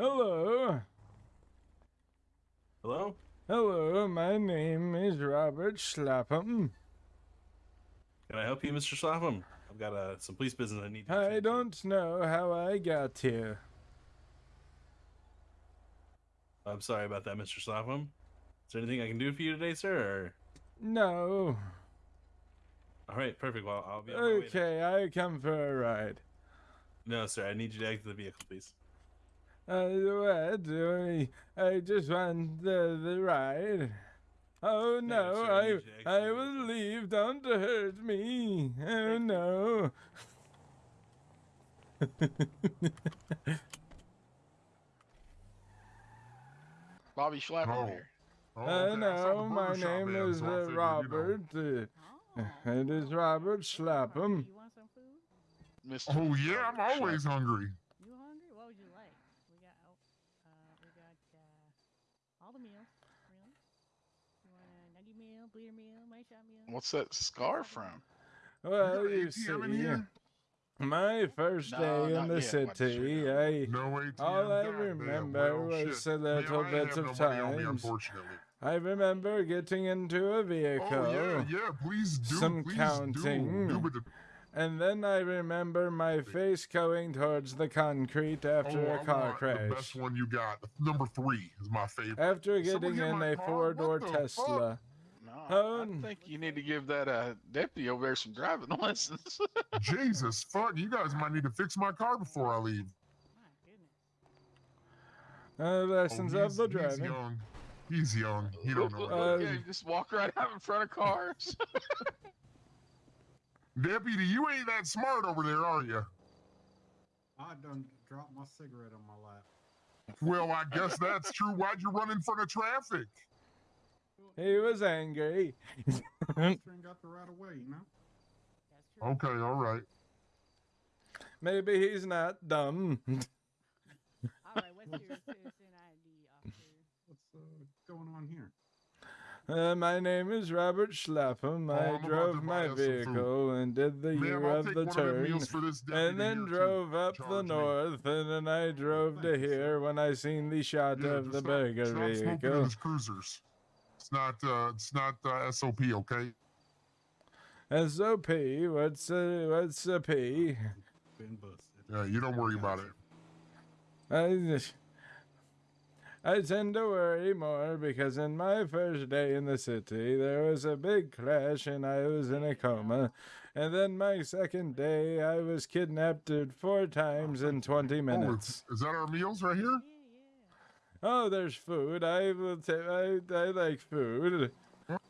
Hello. Hello? Hello, my name is Robert Slapham. Can I help you, Mr. Slapham? I've got uh, some police business I need to I don't know how I got here. I'm sorry about that, Mr. Slapham. Is there anything I can do for you today, sir? Or... No. All right, perfect. Well, I'll be on my way. Okay, I come for a ride. No, sir. I need you to exit the vehicle, please. Uh, what? I, I just want the, the ride. Oh no, sir, I need you to exit I, I will leave. Don't hurt me. Oh no. Bobby Schlapp Oh. here. Oh, Uh, okay, I no, my name ad, is so uh, figured, you know. Robert. Uh, Oh. it is Robert Slapham. You want some food? Mr. Oh yeah, I'm always Schlapp. hungry? What would you like? We got oh, uh, we got uh, all the meals, really. You want a nugget meal, bleeder meal, my shot meal? What's that scar from? Well, got you ATM in see, here? my first No, day in not the yet, but city, sure. I No ATM. All I goddamn, remember well, oh, was shit. a Man, little I bit have of no money on me, times. unfortunately. I remember getting into a vehicle. Oh yeah, yeah. Please do. Some please counting. Do. do but the- And then I remember my face going towards the concrete after oh, a I car want The best crash. one you got. Number three is my favorite. After Someone getting get in my a car? four door What the fuck? Tesla. No, Oh, think you need to give that uh, deputy over there some driving lessons. Jesus, fuck! You guys might need to fix my car before I leave. My goodness. Uh, Oh, lessons he's, of the he's young. He's young. He don't know. Uh, yeah, just walk right out in front of cars. Deputy, you ain't that smart over there, are you? I done dropped my cigarette on my lap. Well, I guess that's true. Why'd you run in front of traffic? He was angry. Got the right of way, you know? That's true. Okay, all right. Maybe he's not dumb. All right, what's your citizen ID, officer? What's uh, going on here? Uh, my name is Robert Schlapham. Oh, I I'm about to drove my us some food. vehicle and did the Ma'am, year I'll of the one of them turn. meals for this deputy And then drove up the Charge me. north, and then I drove to here when I seen the shot Yeah, of the stop- burger stop smoking in vehicle. His cruisers. It's not. Uh, it's not uh, SOP. Okay. SOP, what's a what's a P? Been busted. Yeah, you don't worry about it. I just- I tend to worry more because in my first day in the city there was a big crash and I was in a coma. And then my second day I was kidnapped uh, four times in 20 Oh, minutes. it's, is that our meals right here? Yeah, yeah. Oh, there's food. I will ta- I, I like food.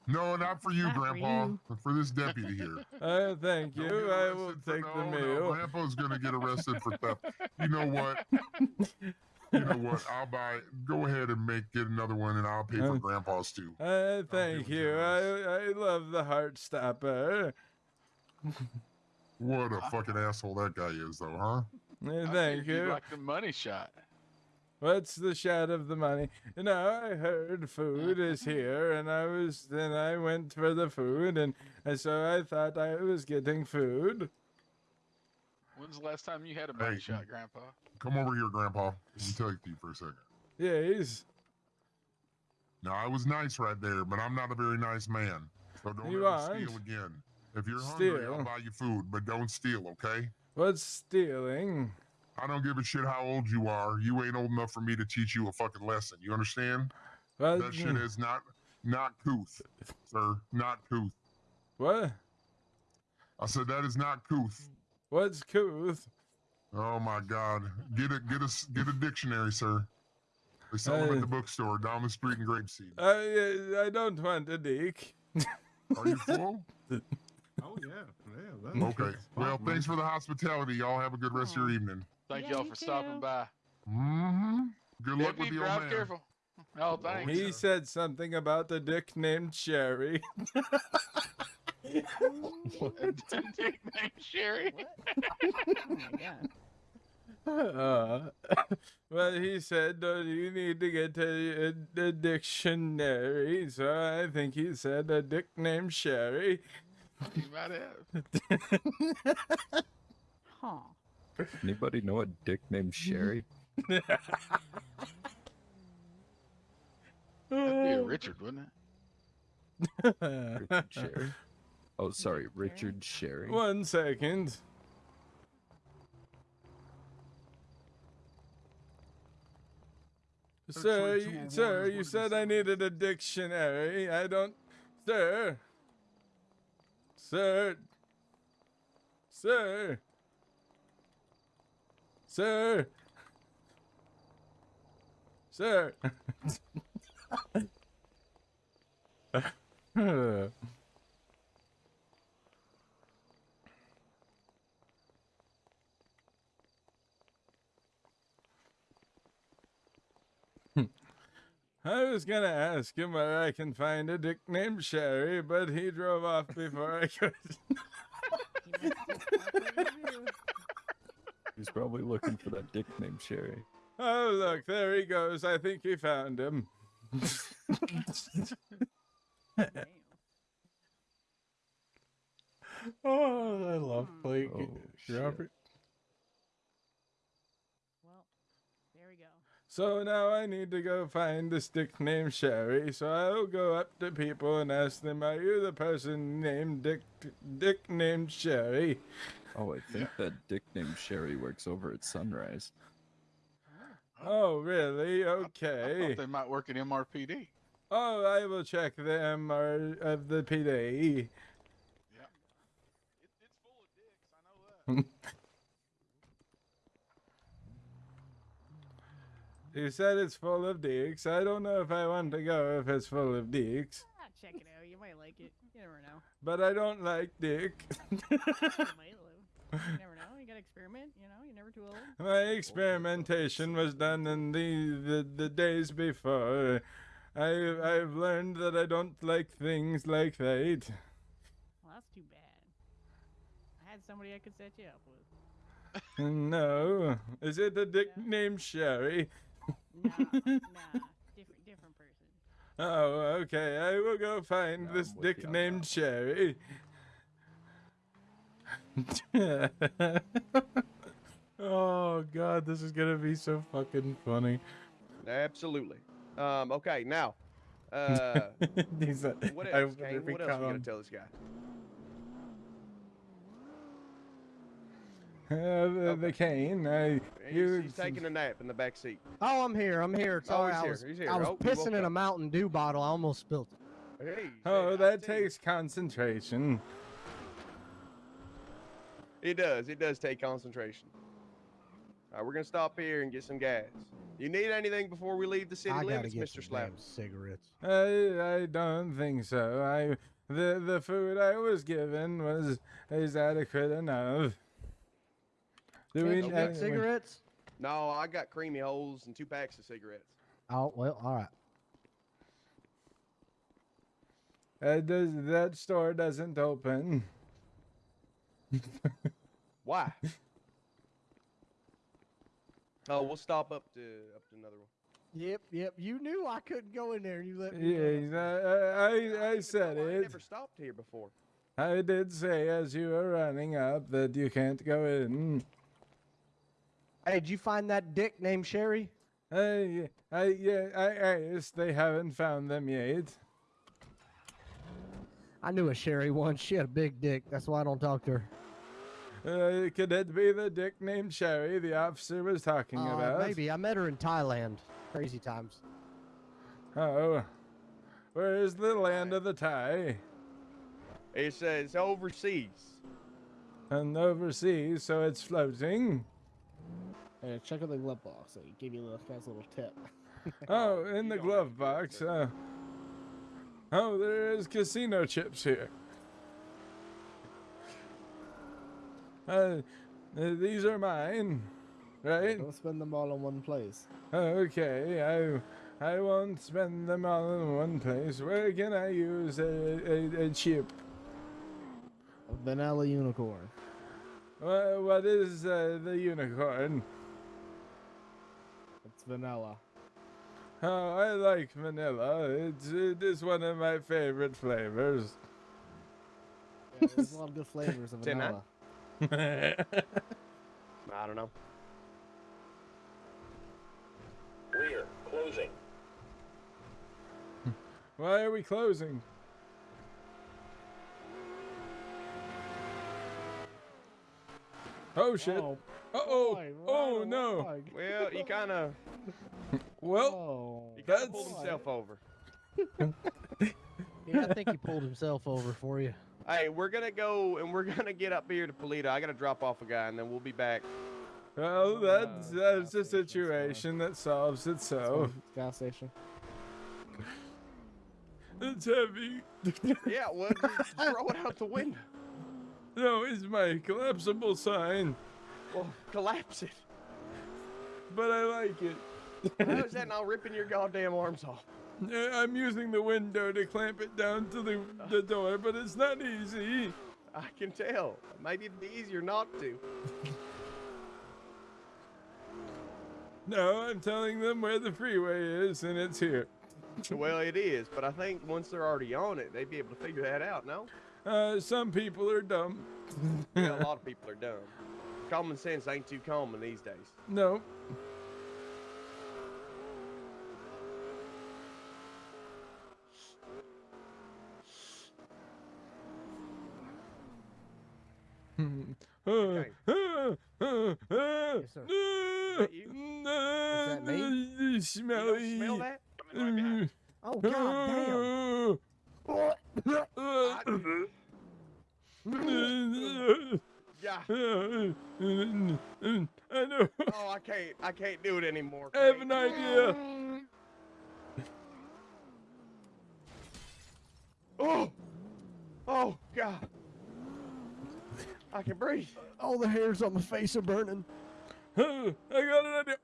No, not for you, Not for Grandpa. you. but for this deputy here. Uh, thank you. I will arrested for- take the no, meal. No, Grandpa's gonna get arrested for theft. You know what? You know what? I'll buy. Go ahead and make get another one, and I'll pay for Uh, Grandpa's too. Uh, thank you. I, I love the heart stopper. What a fucking asshole that guy is, though, huh? Uh, thank figured you'd you. Like the money shot. What's the shot of the money? No, I heard food is here, and I was then I went for the food, and, and so I thought I was getting food. When's the last time you had a money Hey. shot, Grandpa? Come over here, Grandpa. Let me talk to you for a second. Yes, Now, I was nice right there, but I'm not a very nice man. So don't You ever aren't. steal again. If you're hungry, I'll buy you food, but don't steal, okay? what's stealing? I don't give a shit how old you are. You ain't old enough for me to teach you a fucking lesson. You understand? What? That shit is not not couth, sir. Not couth. what? I said that is not couth. What's couth? Oh my god. Get a get a s- get a dictionary, sir. They sell them Uh, at the bookstore down the street in Grapeseed. I I don't want a dick. Are you full? Oh, yeah. Yeah. Okay. Well, thanks for the hospitality. Y'all have a good rest of your evening. Thank Yeah, y'all you for stopping by. Mm-hmm. Good luck with your old drive man. careful. Oh, thanks. He said something about the dick named Sherry. Dick named Sherry. Oh my god. Uh, well, he said you need to get a, a, a dictionary, so I think he said a dick named Sherry. You might have. Huh. Anybody know a dick named Sherry? That'd be a Richard, wouldn't it? Richard Sherry. Oh, sorry, Richard Sherry. One second. Sir, you, sir, you said I needed a dictionary. I don't, sir. Sir. Sir. Sir. Sir. I was gonna ask him where I can find a dick named Sherry, but he drove off before I could. He must have just got what to do. He's probably looking for that dick named Sherry. oh, look, there he goes. I think he found him. Oh, I love hmm. playing Oh. Robert. Well, there we go. So now I need to go find this dick named Sherry. So I'll go up to people and ask them, "Are you the person named Dick Dick named Sherry?" Oh, I think that dick named Sherry works over at Sunrise. Oh, really? I Okay. thought they might work at MRPD. Oh, I will check the MR of the PD. It, it's full of dicks. I know that. You said it's full of dicks. I don't know if I want to go if it's full of dicks, Ah, check it out. You might like it. You never know. but I don't like dick. You might live. You never know. You gotta experiment. You know, you're never too old. My experimentation was done in the, the, the days before. I, I've learned that I don't like things like that. Well, that's too bad. I had somebody I could set you up with. No. Is it a dick Yeah. named Sherry? Nah, nah, different, different person. Oh, okay. I will go find Yeah, this dick named that Sherry. oh god, this is gonna be so fucking funny. Absolutely. Um, okay, now, uh, He's a, what I else, wonder Kane? if he What else we caught gotta tell this guy? Uh, the, the cane. I, He's, you, he's taking a nap in the back seat. Oh, I'm here. I'm here. Oh, Sorry, he's I here, was, he's here. I was Oh, pissing in a. Mountain Dew bottle. I almost spilled it. Hey, oh, that tell you, takes concentration. It does. It does take concentration. All right, we're gonna stop here and get some gas. You need anything before we leave the city I gotta limits, get Mr. some Slap? cigarettes. I, I don't think so. I, the, the food I was given was is adequate enough. Do we you Okay. we- cigarettes? No, I got creamy holes and two packs of cigarettes. Oh well, all right. Uh, does that store doesn't open? Why? oh, we'll stop up to up to another one. Yep, yep. You knew I couldn't go in there, and you let me. go. Yeah, I, I, I said know. I it. never stopped here before. I did say as you were running up that you can't go in. Hey, did you find that dick named Sherry? I, I, yeah, I asked. They haven't found them yet. I knew a Sherry once. She had a big dick. That's why I don't talk to her. Uh, could it be the dick named Sherry the officer was talking Uh, about? maybe I met her in Thailand. Crazy times. Oh, where is the land of the Thai? It says overseas. And overseas, so it's floating. Hey, check out the glove box. So give you a little, nice little tip. Oh, in the glove have to do that, box. Uh, oh, there is casino chips here. Uh, uh, these are mine, right? Don't spend them all in one place. Okay, I I won't spend them all in one place. Where can I use a, a, a chip? A vanilla unicorn. Wha what is uh, the unicorn? It's vanilla. Oh, I like vanilla. It's it is one of my favorite flavors. Yeah, there's a lot of good flavors of vanilla. I don't know. Rear closing. Why are we closing? Oh shit. Oh, uh oh. Oh no. Well, he kind of. well, he kind of pulled himself over. yeah, I think he pulled himself over for you. Hey, we're gonna go and we're gonna get up here to Paleto. I gotta drop off a guy and then we'll be back. Oh, oh, well, that's that's a situation that solves itself. Gas station. It's heavy. Yeah, well, just throw it out the window. no, it's my collapsible sign, Well, collapse it. but I like it. How is that not ripping your goddamn arms off? Uh, I'm using the window to clamp it down to the, the door, but it's not easy. I can tell. Maybe it'd be easier not to. No, I'm telling them where the freeway is, and it's here. Well, it is, but I think once they're already on it, they'd be able to figure that out. No, Uh, some people are dumb. yeah, a lot of people are dumb. Common sense ain't too common these days. No. Okay. Yes, sir. that you? that me? You Smelly. smell that? Oh god Yeah. I know. Oh, I can't. I can't do it anymore. I have an idea. Oh. Oh God. I can breathe. All the hairs on my face are burning. I got an idea.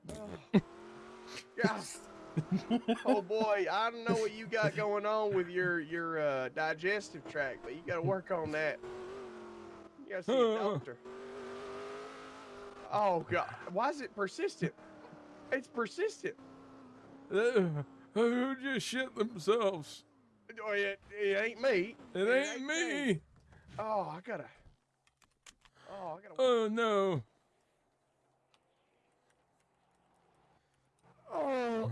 Yeah. oh boy, I don't know what you got going on with your your uh, digestive tract, but you got to work on that. You got to see a doctor. Oh God, why is it persistent? It's persistent. Uh, who just shit themselves? Oh, It, it ain't me. It ain't me. Oh, I gotta. Oh, I gotta. Oh no. Oh.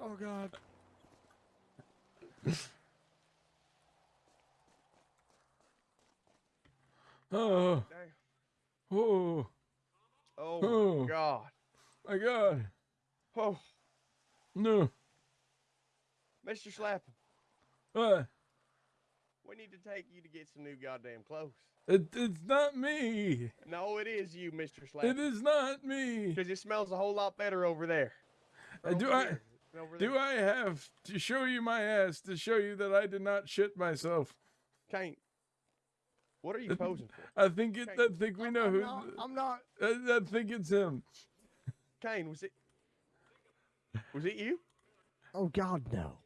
Oh God. Oh. Damn. Oh. Oh Oh. my oh. God. My God. Oh, No. Mr. Slappin, What? We need to take you to get some new goddamn clothes. It, it's not me. No, it is you, Mr. It It is not me. Because it smells a whole lot better over there. Uh, do Over I- here. Do. I have to show you my ass to show you that I did not shit myself? Kane, what are you posing for? I think it. I think we know I'm who. not. I'm not. I, I think it's him. Kane, was it? Was it you? Oh god, no.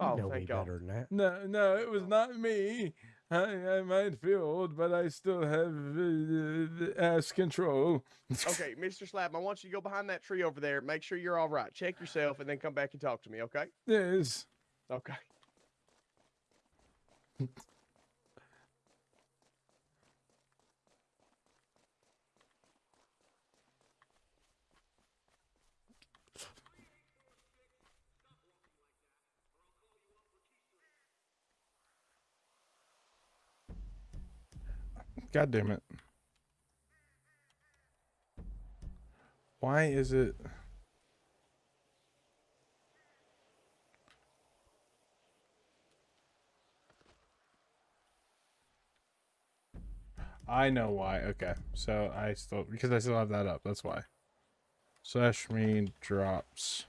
Oh, you know me thank God. better than that. No, no, it was not me. I, I might feel old, but I still have uh, ass control. Okay, Mr. Slap, I want you to go behind that tree over there. Make sure you're all right. Check yourself, and then come back and talk to me. Okay? Yes. Okay. God damn it. Why is it? I know why. Okay. So I still because I still have that up. That's why. Slash me drops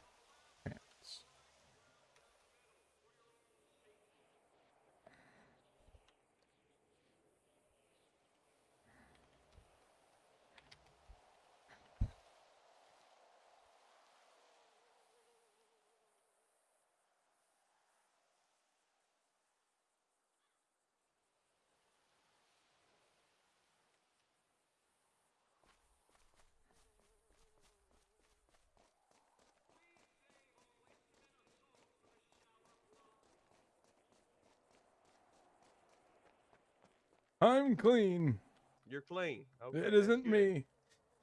I'm clean. You're clean. Okay, it that's isn't me.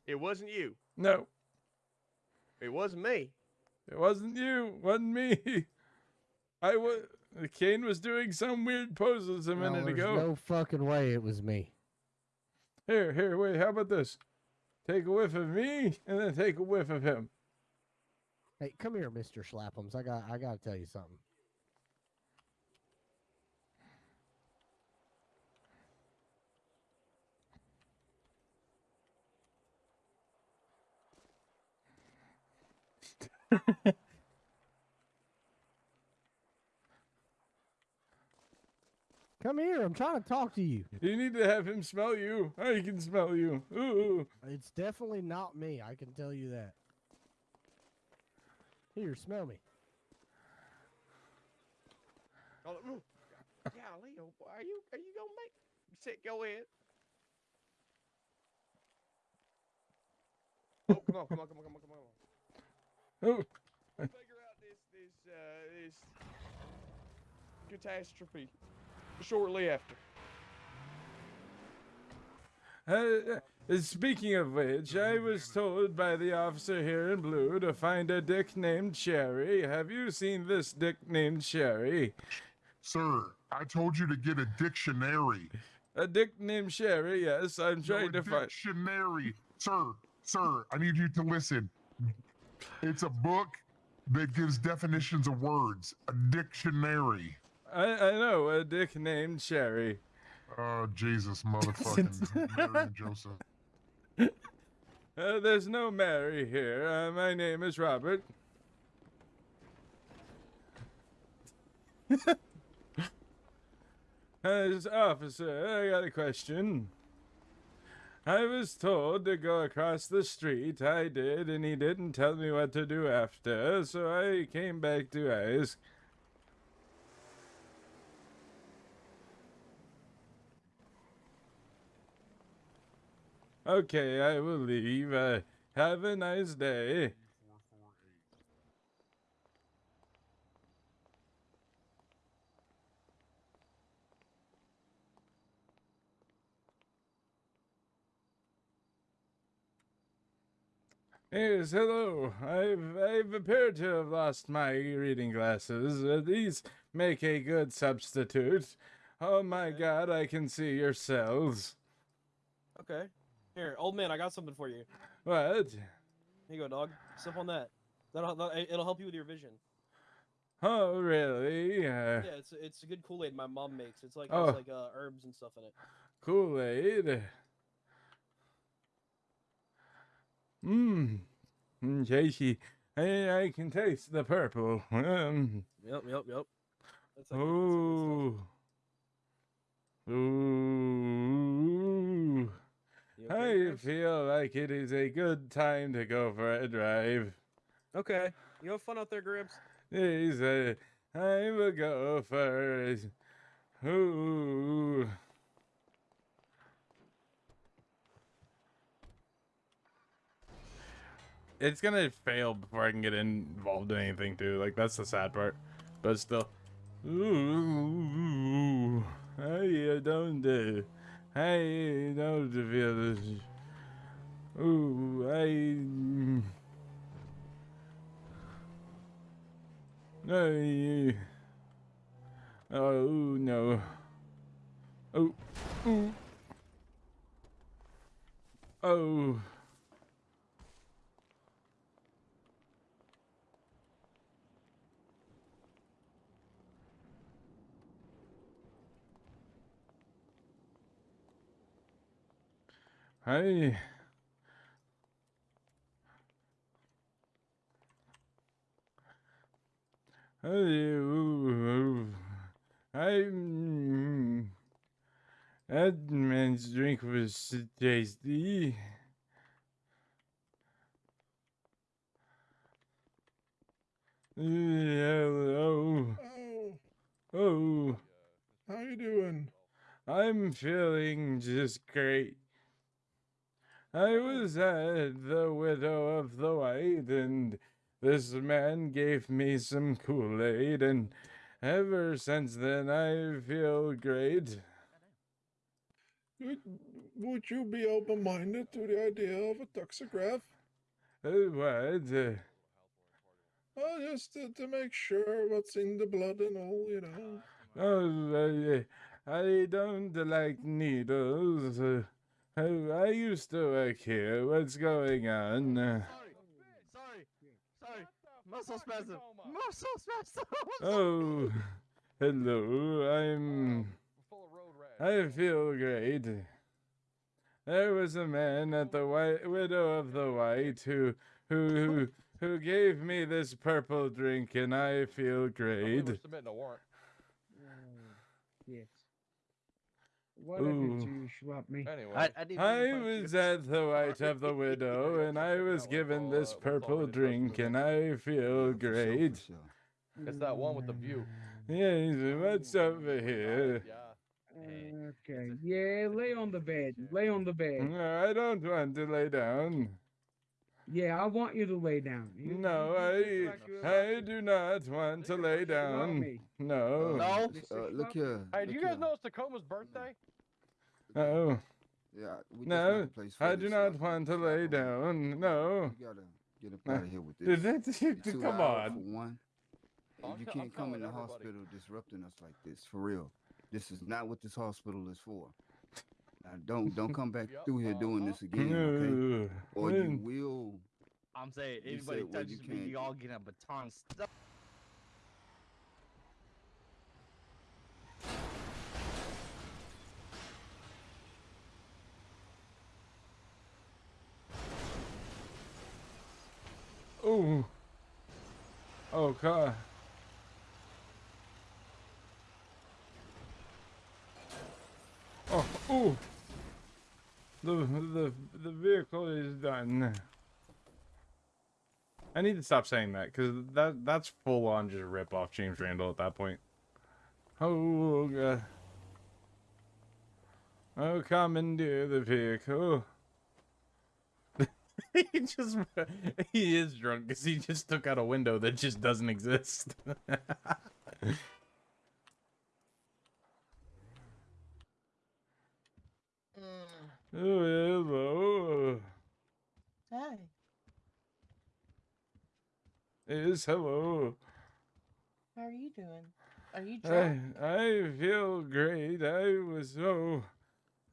It wasn't you. No, It wasn't me. it wasn't you. Wasn't me. I was. Kane was doing some weird poses a No, minute there's ago. No fucking way it was me. Here, here, wait, how about this? Take a whiff of me and then take a whiff of him. Hey, come here, Mister Schlappums. I got, I got to tell you something. Come here. I'm trying to talk to you. You need to have him smell you. I can smell you. Ooh. It's definitely not me. I can tell you that. Here, smell me. Oh. Golly, oh boy, are you are you gonna make sit go ahead? Oh, come on, come on, come on, come on, come on. Oh. We'll figure out this this uh this catastrophe shortly after. Uh, uh, speaking of which, I was told by the officer here in blue to find a dick named Sherry. Have you seen this dick named Sherry? Sir, I told you to get a dictionary. A dick named Sherry, yes, I'm No, trying a to find. dictionary. Sir, sir, I need you to listen. It's a book that gives definitions of words. A dictionary. I, I know, a dick named Sherry. Oh, Jesus, motherfucking Mary Joseph. Uh, there's no Mary here. Uh, my name is Robert. As officer, I got a question. I was told to go across the street. I did, and he didn't tell me what to do after, so I came back to ask. Okay, I will leave. Uh, have a nice day. Yes, hello. I've I've appeared to have lost my reading glasses. Uh, these make a good substitute. Oh my God, I can see your cells. Okay. Here, old man, I got something for you. What? Here you go, dog. Sip on that. That'll, that'll it'll help you with your vision. Oh, really? Uh, Yeah, it's it's a good Kool Aid my mom makes. It's like Oh. has like uh, herbs and stuff in it. Kool Aid. Mmm. Tasty. I, I can taste the purple. Um. Yep, yep, yep. That's like, Ooh. Ooh. Okay, I feel like it is a good time to go for a drive. Okay. You have fun out there, Gramps. I will go for. Ooh. It's gonna fail before I can get involved in anything too. Like that's the sad part, but still. Ooh, I don't. Uh, I don't feel this. Ooh, I. I. Oh no. Oh. Ooh. Oh. Hi. Hello. I'm. That man's drink was tasty. Hello. Oh, Oh, how you doing? I'm feeling just great. I was at the Widow of the White, and this man gave me some Kool Aid, and ever since then I feel great. Would, would you be open-minded to the idea of a toxicograph? Uh, what? Uh, Oh, just to, to make sure what's in the blood and all, you know. Oh, I, I don't like needles. I used to work here. What's going on? Uh, Sorry, sorry. Muscle spasm. Muscle spasm. oh, hello. I'm. I feel great. There was a man at the White Widow of the White who who who, who gave me this purple drink, and I feel great warrant. Yes. What did Ooh. you swap me? Anyway, I was at the White of the Widow, and I was given this purple drink, and I feel great. it's that one with the view. Yeah, what's over here? Okay. Yeah, lay on the bed. Lay on the bed. No, I don't want to lay down. Yeah, I want you to lay down. You- No, you look I like I do not want to lay down. No. No. Uh, look here. Hey, do you guys here. know it's Tacoma's birthday? Oh. Yeah, we No, place for I do not uh, want to lay down. No. You gotta get up out of here with did this. that- You're come on. For one, Oh, you can't I'm come in the everybody. hospital disrupting us like this. For real, this is not what this hospital is for. Now, don't don't come back Yup, through here doing uh-huh. this again, okay? Or you will. I'm saying anybody said, well, you touches me, you all get a baton stuck. Ooh. Oh. Oh, ooh. The the the vehicle is done. I need to stop saying that because that that's full on just rip off James Randall at that point. Oh god. Oh, commandeer the vehicle. he just he is drunk because he just took out a window that just doesn't exist. oh hello. Hi. Yes, hello. How are you doing? Are you I drunk? I feel great. I was so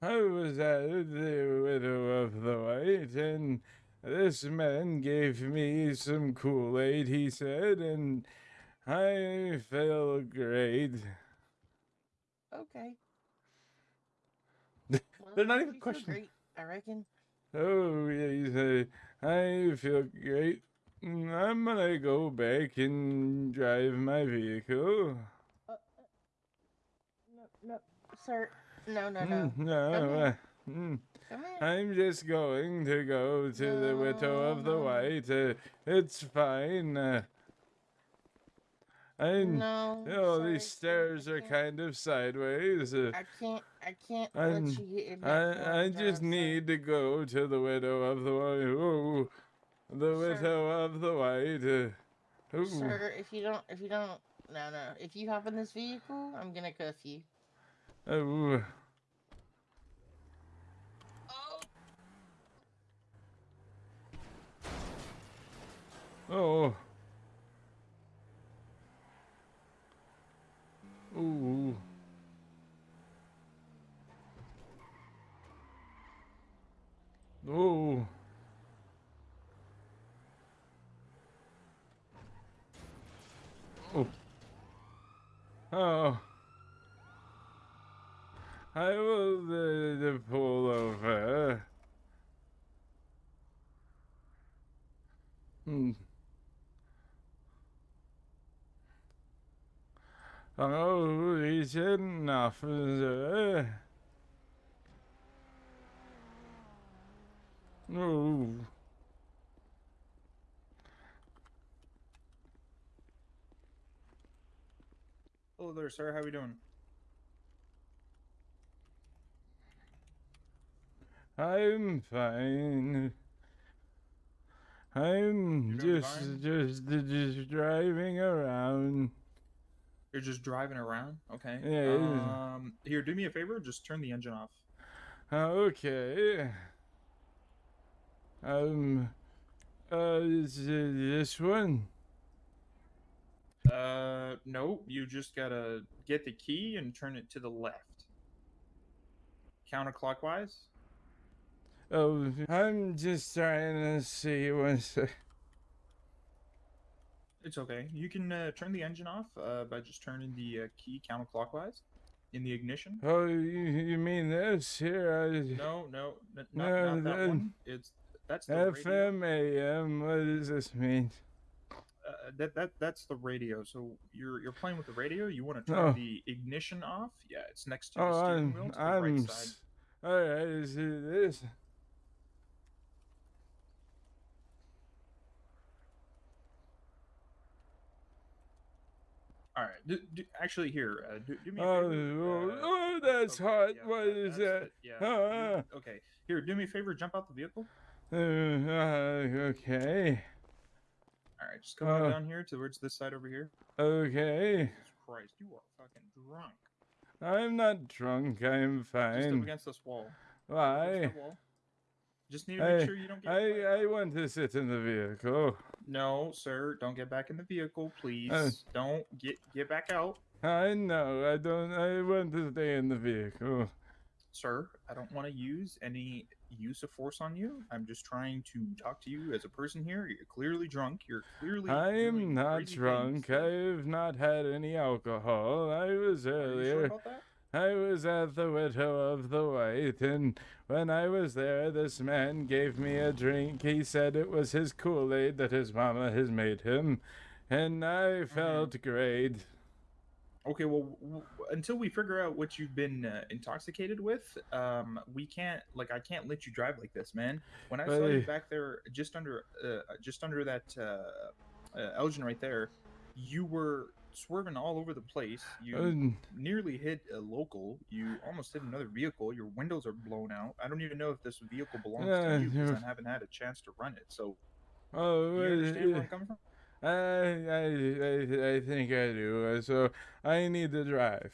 I was at the widow of the white and this man gave me some Kool-Aid, he said, and I feel great. Okay. They're not even you questioning. I reckon. Oh, yeah, he said, I feel great. I'm gonna go back and drive my vehicle. Uh, uh, no, no, sir. No, no, no. Mm, No, mm. I'm just going to go to the widow of the white. Uh, it's fine. Uh, I No, oh, sorry, these stairs are kind of sideways. Uh, I can't. I can't I'm- let you get in I I just need to go to the widow of the white. Oh, the Sir. widow of the white. Uh. Sir, if you don't, if you don't, no, no. If you hop in this vehicle, I'm gonna cuff you. Oh. oh. Oh. Ooh. Oh. Oh. Oh. I will uh, pull over. Hmm. Oh, he's an officer. Oh. Hello there, sir. How are we doing? I'm fine. I'm just, fine? just, just driving around. You're just driving around? Okay. Yeah. Um, here, do me a favor. Just turn the engine off. Okay. Um, uh, is this one? Uh, no, you just gotta get the key and turn it to the left. Counterclockwise. Oh, I'm just trying to see what's. It's okay. You can uh, turn the engine off uh, by just turning the uh, key counterclockwise in the ignition. Oh, you, you mean this here? I... No, no, not, No, not that one. It's that's the. FM AM. What does this mean? Uh, that that that's the radio. So you're you're playing with the radio. You want to turn Oh. the ignition off? Yeah, it's next to the Oh, steering I'm. wheel to the I'm. right s- side. All right. Is it this? All right. Do, do, actually, here, uh, do, do me a favor. oh, uh, oh, that's hot. yeah, What that- is that? Yeah. Ah. you- okay. Here, do me a favor. Jump out the vehicle. Uh, uh, okay. All right. Just come Uh. down here towards this side over here. Okay. Jesus Christ, you are fucking drunk. I'm not drunk. I'm fine. Just up against this wall. Why? Just need to make I, sure you don't get. I, I want to sit in the vehicle. No, sir. Don't get back in the vehicle, please. Uh. don't get get back out, I know. I don't. I want to stay in the vehicle. sir. I don't want to use any use of force on you. I'm just trying to talk to you as a person here. You're clearly drunk. You're clearly. I am not drunk. things. I've not had any alcohol. I was Are you earlier. sure about that? I was at the Widow of the White, and when I was there, this man gave me a drink. He said it was his Kool Aid that his mama has made him, and Mm-hmm. I felt great. Okay, well, w- w- until we figure out what you've been uh, intoxicated with, um, we can't like I can't let you drive like this, man. When I saw you back there, just under, uh, just under that uh, uh, Elgin right there, you were swerving all over the place. You Um, nearly hit a local. You almost hit another vehicle. Your windows are blown out. I don't even know if this vehicle belongs Yeah, to you because I haven't had a chance to run it. So, Oh, you uh, understand where uh, I'm coming from? I, I, I, I think I do. uh, So I need to drive.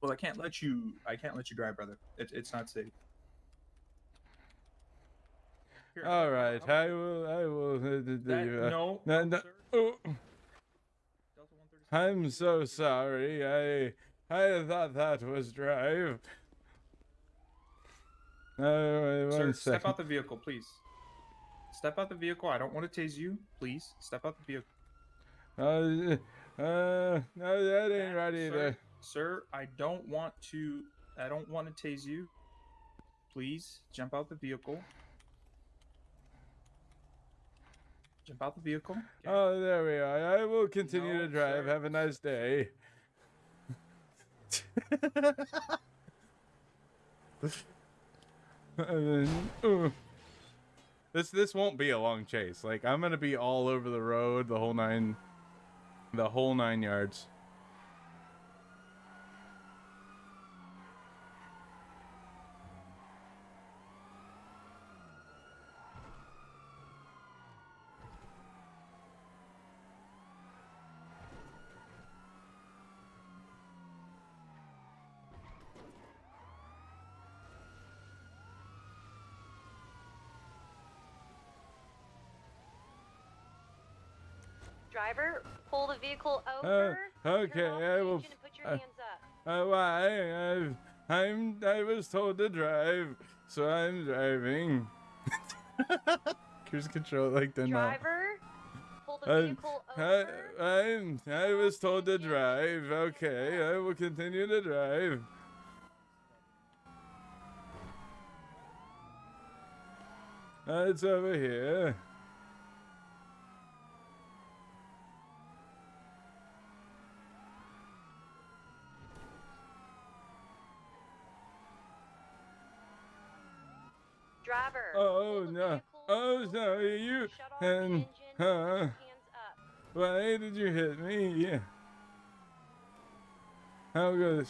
Well, I can't let you. I can't let you drive, brother. It, it's not safe. Here, All right, I will. I will. Uh, That- uh, no, no, no, no- oh. I'm so sorry. I I thought that was drive. Uh, wait, Sir, step out the vehicle, please. Step out the vehicle. I don't want to tase you. Please step out the vehicle. Uh, uh, no, that ain't right Sir, either. sir, I don't want to. I don't want to tase you. Please jump out the vehicle. Jump out the vehicle. Oh, there we are. I will continue No, to drive. sir. Have a nice day. Then, this this won't be a long chase. Like I'm gonna be all over the road, the whole nine, the whole nine yards. Driver, vehicle Uh, over. okay, I will. put your uh, hands up. Uh, why? I've, I'm. I was told to drive, so I'm driving. Cruise control like the not. Driver, pull the I, vehicle I, over. I'm, I was told to drive. Okay, I will continue to drive. Uh, it's over here. Driver. Oh no! Oh no! You and huh? Why did you hit me? Yeah. How good?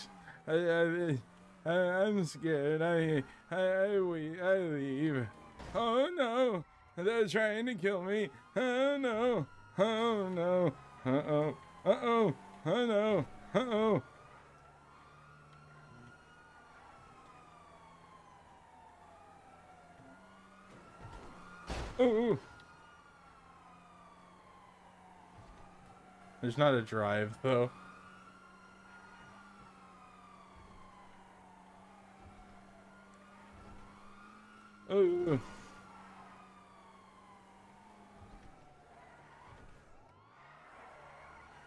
I I I I'm scared. I I I we I leave. Oh no! They're trying to kill me. Oh no! Oh no! Uh oh! Uh oh! Oh no! Uh oh! There's not a drive, though. Oh.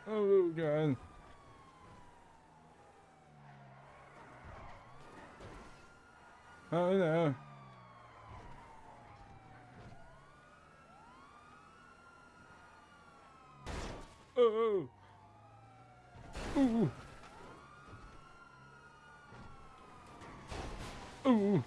Oh, God. Oh, no. Ooh. Ooh.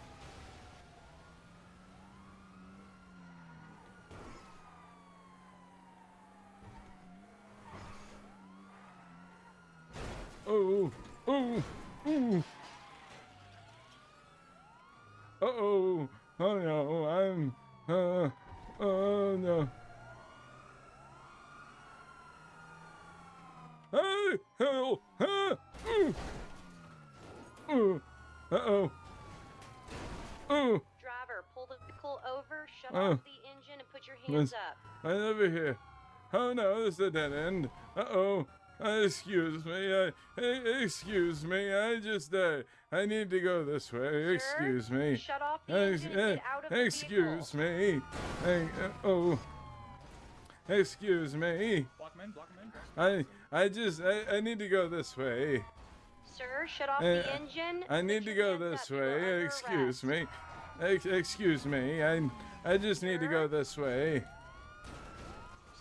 Oh. Oh. Ooh. Uh-oh. Oh no, I'm uh oh no. Hey, hell, huh? Ooh. Ooh. Uh-oh. Ooh. Driver, pull the vehicle over, shut Oh. off the engine, and put your hands Yes. up. I over here. Oh no, this is a dead end. Uh-oh. Uh, excuse me. I, excuse me. I just, uh, I need to go this way. Excuse me. shut off the Ex- engine and get out of the Excuse me. Hey, uh, oh. Excuse me. Block him in, block him in. I, I just, I, I need to go this way. Sir, shut off Eh, the engine. I need to go this way. Excuse me. Ex- excuse me. I, I just need to go this way.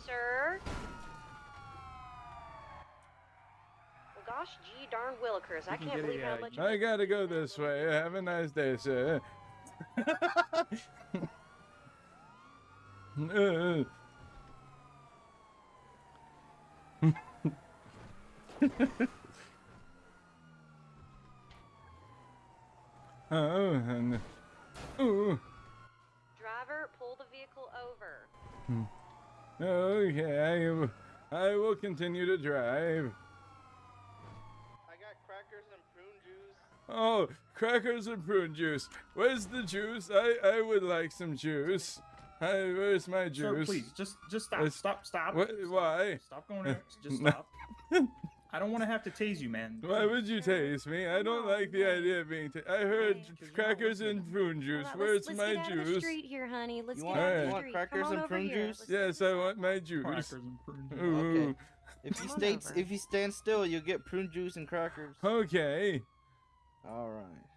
Sir? Well, gosh, gee darn Willikers. I can can't believe how much. I gotta go this way. Have a nice day, sir. Uh, oh, and, ooh. Driver, pull the vehicle over. Hmm. Okay, I will continue to drive. I got crackers and prune juice. Oh, crackers and prune juice. Where's the juice? I, I would like some juice. I, where's my Sir, juice? please, just just stop, It's- stop, stop. Wha- stop, why? Stop going there. Just stop. I don't want to have to tase you, man. Why would you tase me? I don't like the idea of being. Ta- I heard crackers and prune juice. Hold on, Where's let's, my let's get out of the juice? street here, honey. Let's You get want- out of you the want street. crackers Come on and prune here. juice? Let's Yes, I want my juice. Crackers and prune juice. Okay. If you Come stay, if you stand still, you'll get prune juice and crackers. Okay. All right.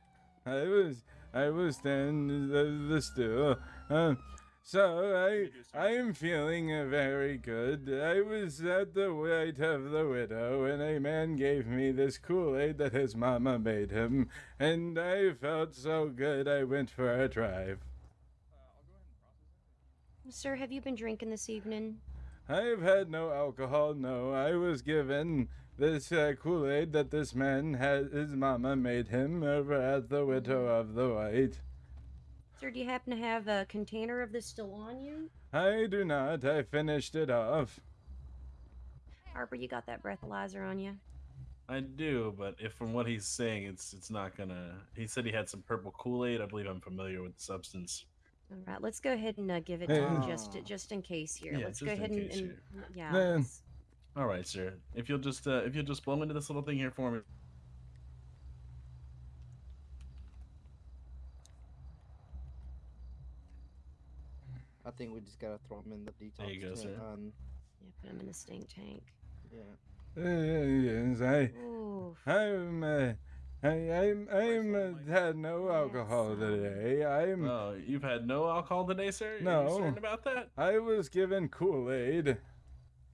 I was I was standing the, the still. Um, so I I am feeling uh, very good. I was at the White of the Widow, and a man gave me this Kool Aid that his mama made him, and I felt so good. I went for a drive. Sir, have you been drinking this evening? I've had no alcohol. No, I was given this uh, Kool Aid that this man had. His mama made him over at the Widow of the White. Sir, do you happen to have a container of this still on you? I do not. I finished it off. Harper, you got that breathalyzer on you? I do, but if from what he's saying, it's it's not gonna. He said he had some purple Kool Aid. I believe I'm familiar with the substance. All right, let's go ahead and uh, give it to him just just in case here. Yeah, let's go in ahead and, case and here. yeah. Man. let's- All right, sir. If you'll just uh, if you'll just blow into this little thing here for me. I think we just gotta throw him in the detox. There you go, tent sir. On, Yeah, put him in the stink tank. yeah. Uh, yes, I, Ooh. I'm, uh, I, I'm, I'm uh, had no alcohol today. I'm, Oh, you've had no alcohol today, sir. Are you No. certain about that? I was given Kool Aid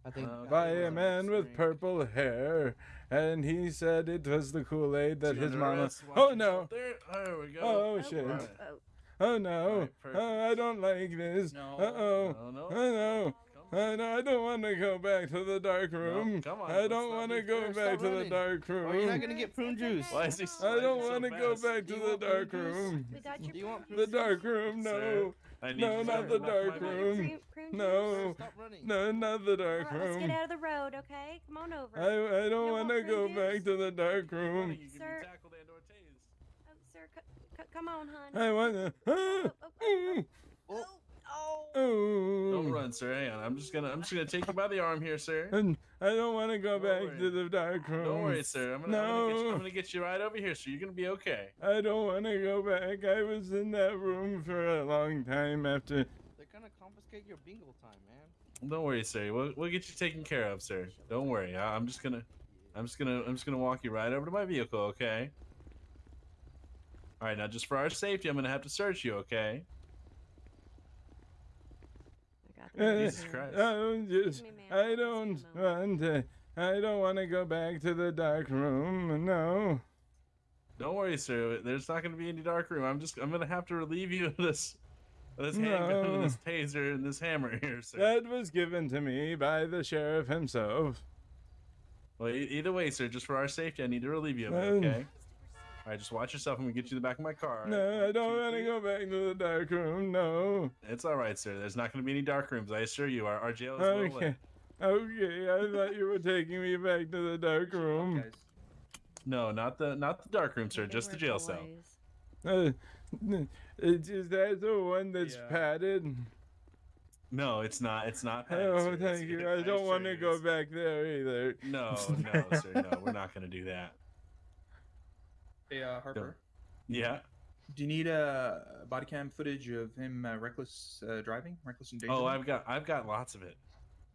I think Uh, by a well, man with purple hair, and he said it was the Kool Aid that his under mama. Oh no! There. There we go. Oh Oh, shit! oh, Right. oh. Oh no! Alright, perfect. Oh, I don't like this. No. Uh oh! No, no. Oh no! I, no, I don't want to go back to the dark room. come on, I don't want to go fair. back Stop to the dark room. Or you're not gonna get prune juice. Why is he? I don't so want to go back to the dark room. We got your Do you want The dark juice? room, Sir, no. I need No, to not the dark body. room. Prune- prune? No. Stop. No, not the dark right, let's get out of the road, okay? Come on over. I, I don't don't want want to go prune back to the dark room. Sir. be tackled and or tased. Oh, sir, c- c- come on, hon. I want to. Oh, oh, oh, oh oh, oh, oh. Oh, Oh. Don't run, sir. Hang on. I'm just gonna I'm just gonna take you by the arm here, sir. And I don't want to go back worry. to the dark room. Don't worry, sir. I'm gonna, I'm, gonna get you, I'm gonna get you right over here, sir. You're gonna be okay. I don't want to go back. I was in that room for a long time after. They're gonna confiscate your bingo time, man. Don't worry, sir. We'll, we'll get you taken care of, sir. Don't worry. I, I'm just gonna I'm just gonna I'm just gonna walk you right over to my vehicle, okay? All right, now just for our safety, I'm gonna have to search you, okay? Uh, Jesus Christ. I just, I don't want to. I don't want to go back to the dark room. No. Don't worry, sir. There's not gonna be any dark room. I'm just I'm gonna have to relieve you of this of this handgun, No. this taser, and this hammer here, sir. That was given to me by the sheriff himself. Well, e- either way, sir, just for our safety, I need to relieve you of it, Um, okay? All right, just watch yourself. I'm gonna get you to the back of my car. No, I don't want to go back to the dark room. No. It's all right, sir. There's not gonna be any dark rooms. I assure you. Our, our jail is well lit. Okay. Okay, I thought you were taking me back to the dark room. No, not the not the dark room, sir. Just the jail cell. Uh, is is that the one that's padded? No, it's not. It's not. padded, Oh, sir. It's- thank you. I don't want to go back there either. No, no, sir. No, we're not gonna do that. Hey, uh, Harper. Yeah. Do you need uh, body cam footage of him uh, reckless uh, driving, reckless and Oh. I've got I've got lots of it.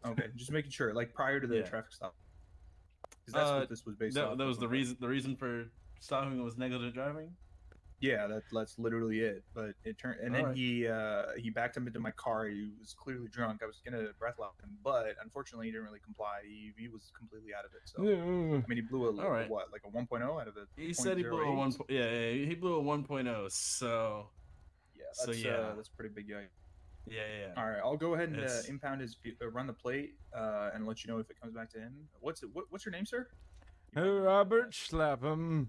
Okay, just making sure, like prior to the Yeah. traffic stop. 'Cause that's Uh, what this was based that, off. that was the reason. The reason for stopping was negligent driving. Yeah, that, that's literally it. But it turned, and then Alright. he uh, he backed him into my car. He was clearly drunk. I was gonna breath lock him, but unfortunately, he didn't really comply. He, he was completely out of it. So Yeah. I mean, he blew a, Alright. what, like a 1.0 out of it. He said he blew a one. po- Yeah, yeah, he blew a 1.0. So. Yeah, So that's, yeah. uh, that's pretty big guy. Yeah, yeah. yeah. All right, I'll go ahead and uh, impound his uh, run the plate uh, and let you know if it comes back to him. What's it? What, what's your name, sir? Robert Schlapham.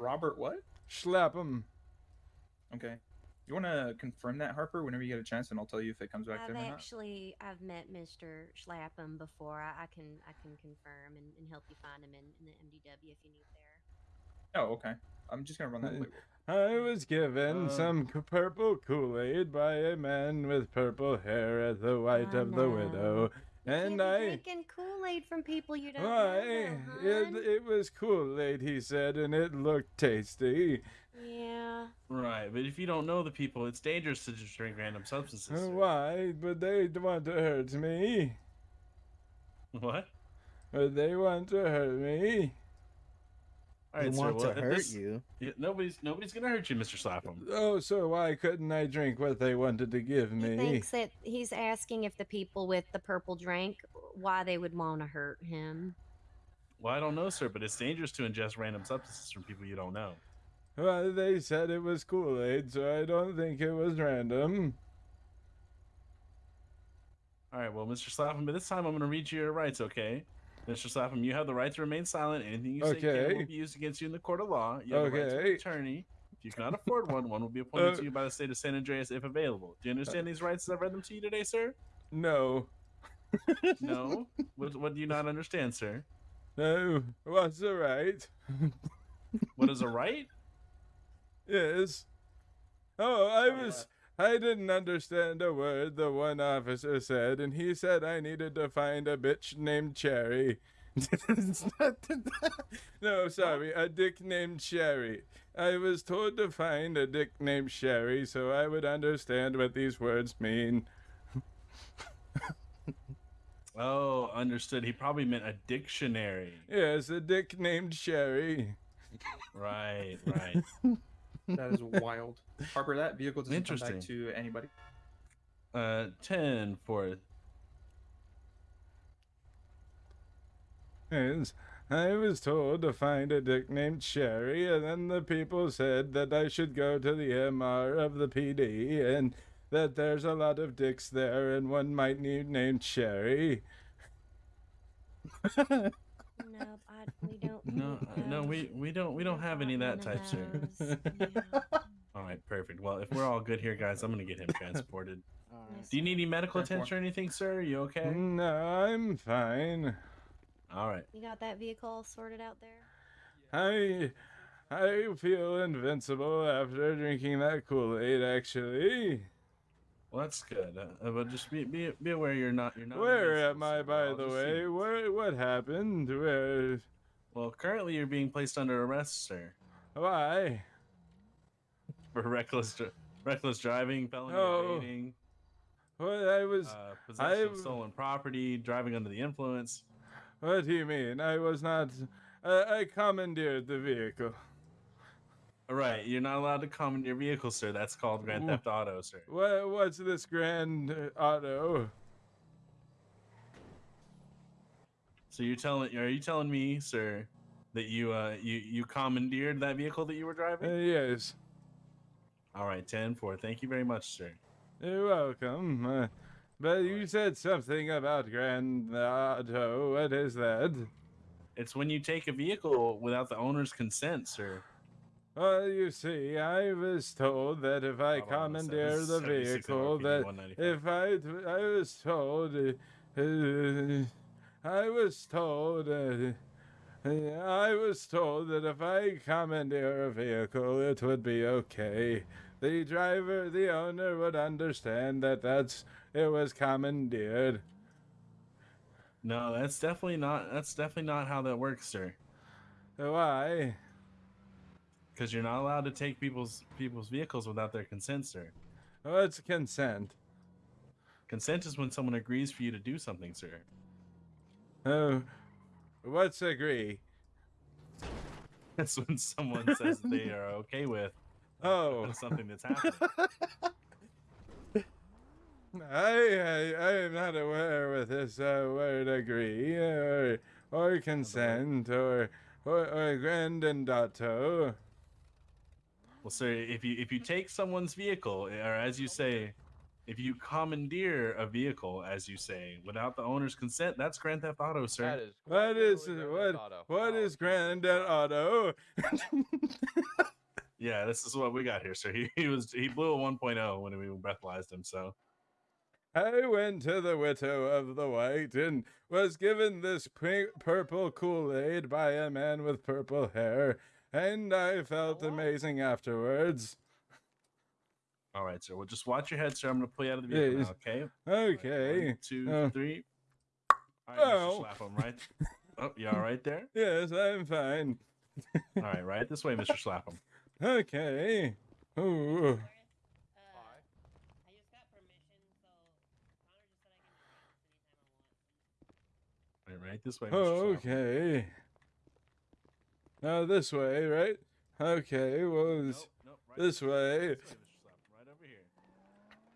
Robert what? Schlapham. Um. Okay. You want to confirm that, Harper, whenever you get a chance, and I'll tell you if it comes back I've to him or not. actually I've met Mr. Schlapham um, before. I, I can I can confirm and, and help you find him in, in the MDW if you need there. Oh, okay. I'm just gonna run that plate. I was given Uh, some purple Kool-Aid by a man with purple hair at the ah, White Oh, of the Widow, and Can't I. drinking Kool-Aid from people you don't Why? know. It, it was Kool-Aid, he said, and it looked tasty. Yeah. Right, but if you don't know the people, it's dangerous to just drink random substances. Sir. Why? But they want to hurt me. What? But they want to hurt me. All right, They sir, want well, to hurt this- you. Yeah, nobody's nobody's gonna hurt you, Mr. Slapham. Oh, so why couldn't I drink what they wanted to give me? He me? thinks that he's asking if the people with the purple drink why they would want to hurt him. Well, I don't know, sir, but it's dangerous to ingest random substances from people you don't know. Well, they said it was Kool-Aid, so I don't think it was random. All right, well, Mr. Slapham, but this time I'm going to read you your rights, okay? Mr. Slapham, you have the right to remain silent. Anything you say can Okay. will be used against you in the court of law. You have the right to an attorney. If you cannot afford one, one will be appointed Uh, to you by the state of San Andreas if available. Do you understand these rights as I've read them to you today, sir? No. No? what, what do you not understand, sir? No. What's the right? What is a right? Yes. Oh, I was. I didn't understand a word the one officer said, and he said I needed to find a bitch named Cherry. no, sorry, a dick named Sherry. I was told to find a dick named Sherry so I would understand what these words mean. Oh, understood. He probably meant a dictionary. Yes, a dick named Sherry. Right, right. That is wild. Harper, that vehicle doesn't come back Interesting. to anybody. Uh, 10 for Yes, I was told to find a dick named Sherry, and then the people said that I should go to the MR of the PD, and that there's a lot of dicks there, and one might need named Sherry. No, I, we don't. No, uh, no, we we don't we don't have any of that type, sir. All right, perfect. Well, if we're all good here, guys, I'm gonna get him transported. Do you need any medical Ten four. attention or anything, sir? Are you okay? No, I'm fine. All right. You got that vehicle sorted out there? I I feel invincible after drinking that Kool-Aid, actually. Well, that's good. Uh, uh, but just be, be be aware you're not you're not. Where am I, by the way? Where, what happened? Where? Well, currently you're being placed under arrest, sir, Why? for reckless dri- reckless driving, felony Oh, evading, What I was. uh, possession of stolen property, driving under the influence. What do you mean? I was not. I, I commandeered the vehicle. All right, you're not allowed to commandeer vehicles, sir. That's called grand theft auto, sir. What? What's this grand uh, auto? So you're telling are you telling me, sir, that you uh you you commandeered that vehicle that you were Uh, driving? yes. All right, 10 4. Thank you very much, sir. You're welcome. Uh, but you said something about grand auto. What is that? It's when you take a vehicle without the owner's consent, sir. Well, you see, I was told that if I one second. commandeer the vehicle, that if I, I was told, uh, uh, I was told, uh, I was told that if I commandeer a vehicle, it would be okay. The driver, the owner would understand that that's it was commandeered. No, that's definitely not that's definitely not how that works, sir. Why? Because you're not allowed to take people's people's vehicles without their consent, sir. What's consent? Consent is when someone agrees for you to do something, sir. Oh, what's agree? That's when someone says they are okay with Oh, something that's happening. I, I I am not aware with this uh, word agree or or consent or or, or grandandato. Well, sir, if you if you take someone's vehicle, eh, or as you say, if you commandeer a vehicle, as you say, without the owner's consent, that's grand theft auto, sir. That is What is what what oh, is Auto? Yeah, this is what we got here, sir. He, he was he blew a 1.0 when we breathalyzed him, so I went to the widow of the white and was given this pink, purple Kool Aid by a man with purple hair, and I felt amazing afterwards. all right, sir. Well, just watch your head, sir. I'm gonna pull you out of the vehicle now, okay? Okay. One, two, Uh, three. All right, Oh. Mr. Slapham, right? Oh, you all right there? Yes, I'm fine. All right, right this way, Mr. Slapham. Okay. Ooh. Right, right this way, Mr. Slapham. okay. Now this way, right? Okay, well, this, this way. Right over here.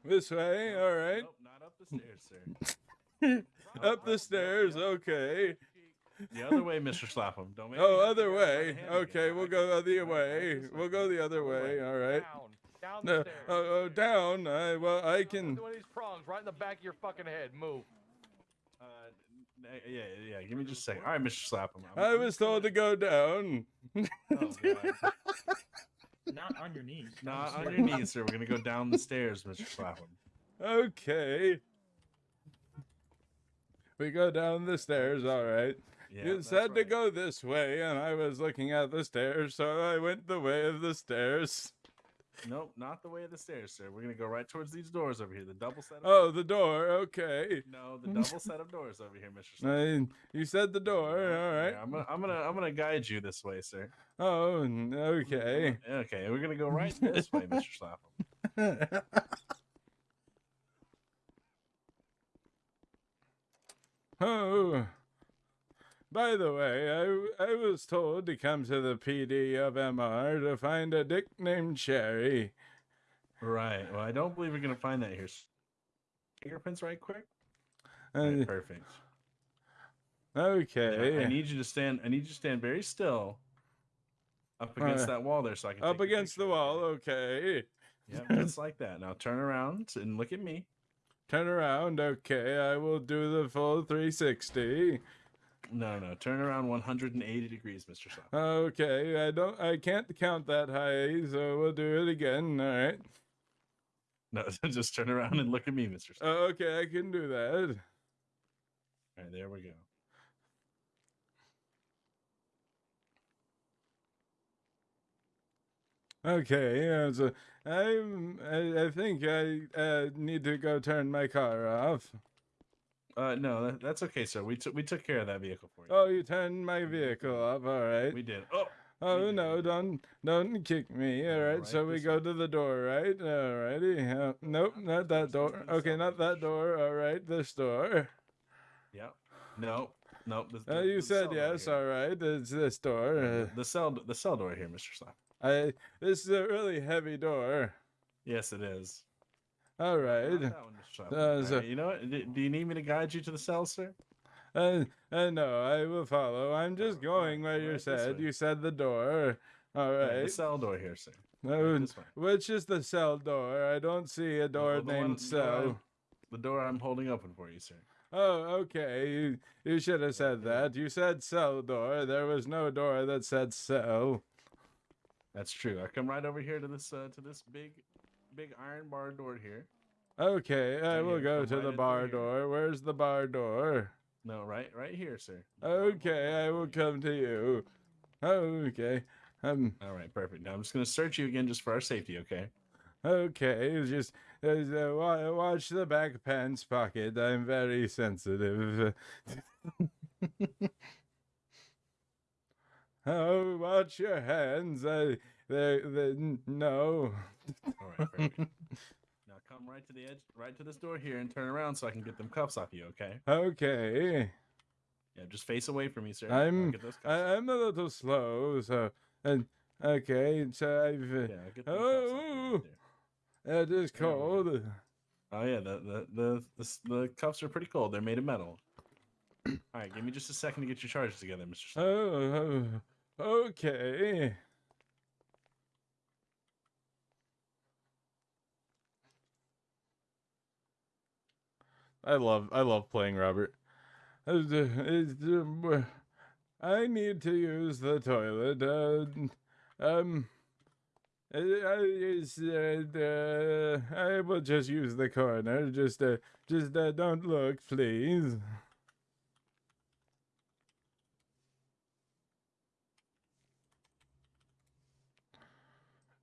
This way, all right. Nope, not up the stairs, sir. Up the stairs, okay. The other way, Mr. Slapham. Don't make Oh, me have to other way. Okay, we'll go the other way. We'll go the other way. All right. Down the No, stairs. oh, oh, down. I well, I can. One of these prongs right in the back of your fucking head. Move. Uh, n- yeah, yeah, yeah. Give me just a second. All right, Mr. Slapham. I'm- I was told to go down. Oh, God. Not on your knees. Not on your knees, sir. We're gonna go down the stairs, Mr. Slapham. Okay. We go down the stairs, all right. Yeah, you that's said to go this way, and I was looking at the stairs, so I went the way of the stairs. Nope, not the way of the stairs, sir. We're gonna go right towards these doors over here. The double set. Of Oh, the door. Okay. No, the double set of doors over here, Mr. Slapham. You said the door. All right. Yeah, I'm gonna, I'm gonna, I'm gonna guide you this way, sir. Oh, okay. Okay, we're gonna go right this way, Mr. Slapham. Oh. By the way, I, I was told to come to the PD of MR to find a dick named Cherry. Right. Well, I don't believe we're gonna find that here. Fingerprints, right quick. Uh, Right, perfect. okay. I need you to stand. I need you to stand very still, up against Uh, that wall there, so I can Up against the wall, okay. Yeah, just like that. Now turn around and look at me. Turn around, okay. I will do the full 360. No, no, turn around 180 degrees, Mr. Okay, I don't I can't count that high, so we'll do it again, all right. No, just turn around and look at me, Mr. Oh, okay, I can do that. All right, there we go. Okay, yeah, so I'm, I, I think I uh, need to go turn my car off. Uh, no, that, that's okay, sir. We took we took care of that vehicle for you. Oh, you turned my vehicle off. All right. We did. Oh, Oh no! Don't don't kick me. All right. so we go to the door, right? All righty. Uh, nope, not that door. Okay, not that door. All right, this door. Yep. No, Nope. The, Uh, you said yes. All right. It's this door. Uh, The cell the cell door here, Mister Slap. I. This is a really heavy door. Yes, it is. All right. Uh, so- right, you know what? Do, do you need me to guide you to the cell, sir? Uh, uh, no, I will follow. I'm just going where you right said. You said the door. All Yeah, the cell door here, sir. This which is the cell door? I don't see a door Oh, the one- named the door cell. The door I'm holding open for you, sir. Oh, okay. You, you should have said that. You said cell door. There was no door that said cell. That's true. I come right over here to this uh, to this big, big iron bar door here. Okay, I will go to right the bar door. Where's the bar door? No, right, right here, sir. Okay, I will come to you. Okay. Um. All right, perfect. Now I'm just gonna search you again just for our safety, okay? Okay. Just uh, uh, watch the back pants pocket. I'm very sensitive. oh, watch your hands. I. They. They. No. All right, perfect. now come right to the edge, right to this door here, and turn around so I can get them cuffs off you, okay? Okay. Yeah, just face away from me, sir. I'm get those cuffs. I, I'm a little slow, so and okay, so I've uh, Yeah, get them cuffs off oh, right it is cold. Oh yeah, the the the the, the cuffs are pretty cold. They're made of metal. All right, give me just a second to get your charges together, Mister. Oh, oh, okay. I love I love playing Robert. I need to use the toilet. Uh, um, I, I, uh, uh, I will just use the corner. Just, uh, just uh, don't look, please.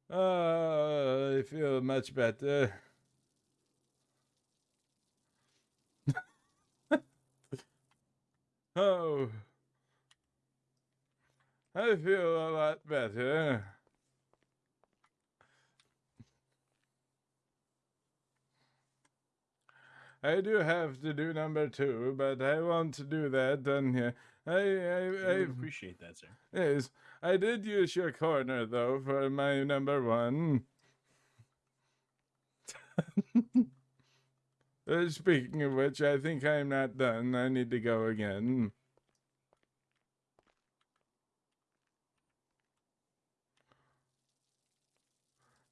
Uh, I feel much better. Oh, I feel a lot better. I do have to do number two, but I won't do that on here. I, I, I I appreciate that, sir. Yes, I did use your corner though for my number one. Uh, speaking of which, I think I'm not done. I need to go again.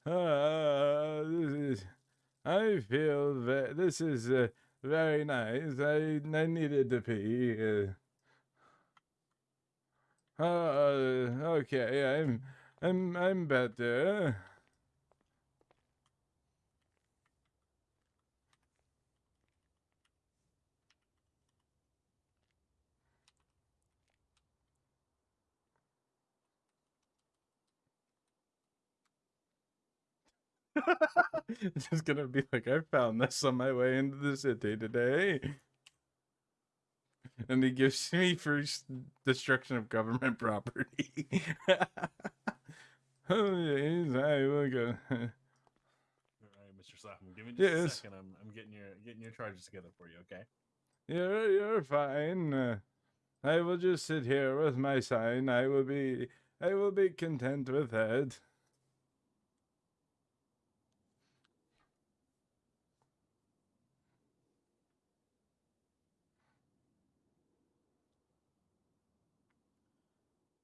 Uh, this is. I feel that this is uh, very nice. I I needed to pee. Uh, uh, okay, I'm, I'm, I'm better. just gonna be like, I found this on my way into the city today. And he gives me first destruction of government property. oh, yes, I will go. All right, Mister Slapham, give me just a second. I'm I'm getting your getting your charges together for you, okay? You're, you're fine. Uh, I will just sit here with my sign. I will be, I will be content with that.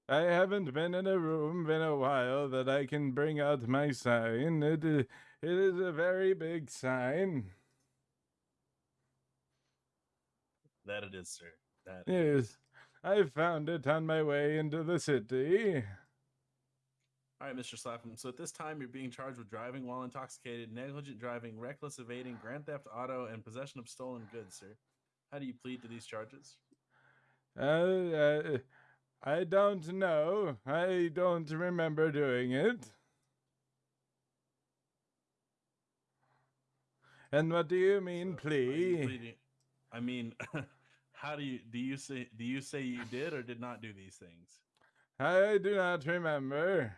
I haven't been in a room in a while that I can bring out my sign. It, it is a very big sign. That it is, sir. That Yes, I found it on my way into the city. All right, Mr. Slapham. So at this time, you're being charged with driving while intoxicated, negligent driving, reckless evading, grand theft auto, and possession of stolen goods, sir. How do you plead to these charges? Uh, uh, I don't know. I don't remember doing it. And what do you mean, so, plea? I mean, how do you do you say do you say you did or did not do these things? I do not remember.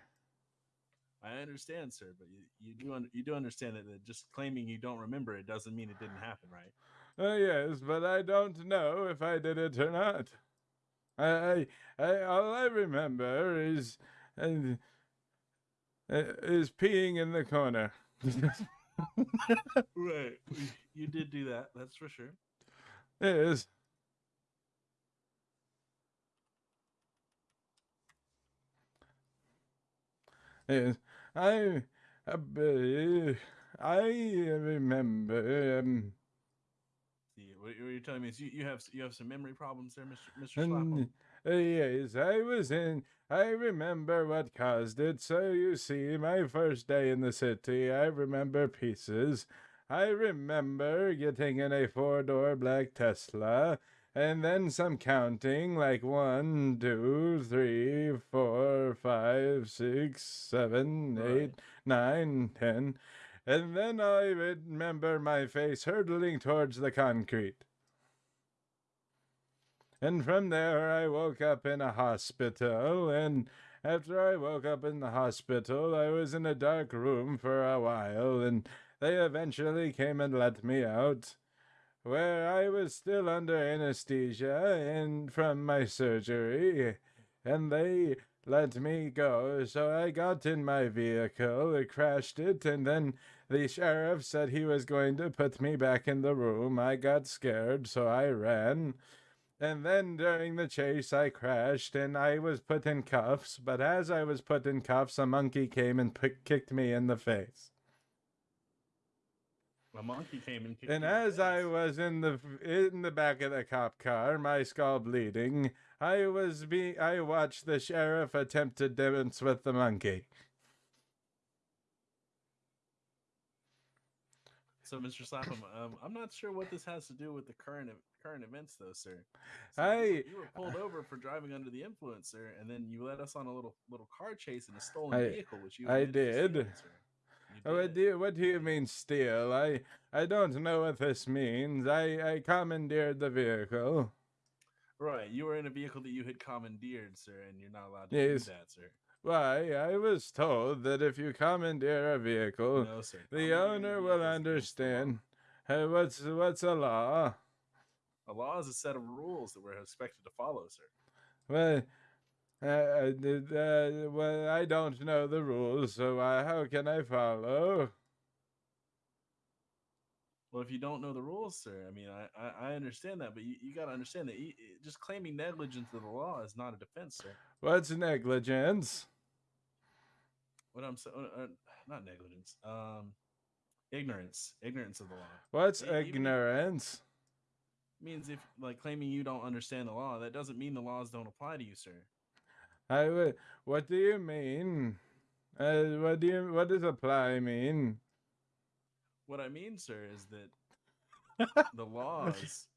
I understand, sir, but you, you do you do understand that just claiming you don't remember it doesn't mean it didn't happen, right? Uh, yes, but I don't know if I did it or not. I, I, I all I remember is, uh, uh, is peeing in the corner. right. You did do that. That's for sure. yes. Yes, I, uh, I remember. Um, See, what you- what you're telling me is you, you have you have some memory problems there, Mister Mister uh, yes, I was in. I remember what caused it. So you see, my first day in the city, I remember pieces. I remember getting in a four-door black Tesla, and then some counting, like one, two, three, four, five, six, seven, eight, nine, ten, and then I remember my face hurtling towards the concrete. And from there, I woke up in a hospital. And after I woke up in the hospital, I was in a dark room for a while. And they eventually came and let me out, where I was still under anesthesia and from my surgery. And they let me go. So I got in my vehicle, crashed it, and then the sheriff said he was going to put me back in the room. I got scared, so I ran. And then during the chase, I crashed and I was put in cuffs. But as I was put in cuffs, a monkey came and pick, kicked me in the face. A monkey came and kicked And the as I was in the in the back of the cop car, my skull bleeding, I was be I watched the sheriff attempt to dance with the monkey. So, Mister Slapham, um, I'm not sure what this has to do with the current current events, though, sir. So you were- you were pulled over for driving under the influence, sir, and then you led us on a little little car chase in a stolen I- vehicle, which you I did. stealing, sir. You Oh, What do you, what do you mean steal? I I don't know what this means. I I commandeered the vehicle. Right, you were in a vehicle that you had commandeered, sir, and you're not allowed to Yes. do that, sir. Why, I was told that if you commandeer a vehicle, No, the owner will vehicle is against the law. understand. Uh, what's what's a law? A law is a set of rules that we're expected to follow, sir. Well, uh, uh, uh, well, I don't know the rules, so uh, how can I follow? Well, if you don't know the rules, sir, I mean, I I, I understand that, but you, you got to understand that you, just claiming negligence of the law is not a defense, sir. What's negligence? What I'm saying, uh, uh, not negligence, um, ignorance, ignorance of the law. What's if- ignorance? means if like claiming you don't understand the law, that doesn't mean the laws don't apply to you, sir. I w- what do you mean? Uh, what do you what does apply mean? What I mean, sir, is that the laws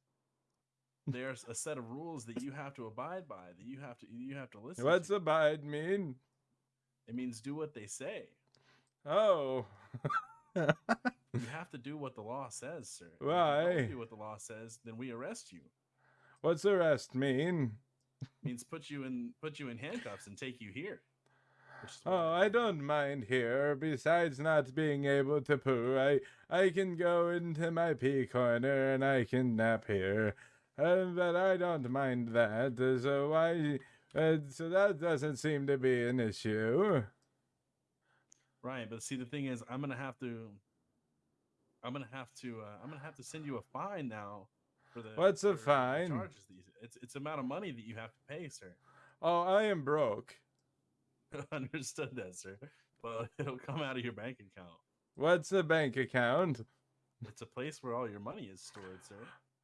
there's a set of rules that you have to abide by that you have to you have to listen What's to. abide mean? It means do what they say. Oh. You have to do what the law says, sir. And if you Why? don't do what the law says, then we arrest you. What's arrest mean? It means put you in put you in handcuffs and take you here. Which is what Oh, I don't mind here. Besides not being able to poo, I I can go into my pee corner and I can nap here. Uh, but I don't mind that. So why? Uh, so that doesn't seem to be an issue. Right, but see the thing is I'm gonna have to I'm gonna have to uh, I'm gonna have to send you a fine now for the What's a fine? charges these it's it's amount of money that you have to pay, sir. Oh, I am broke. Understood that, sir. Well, it'll come out of your bank account. What's a bank account? It's a place where all your money is stored, sir.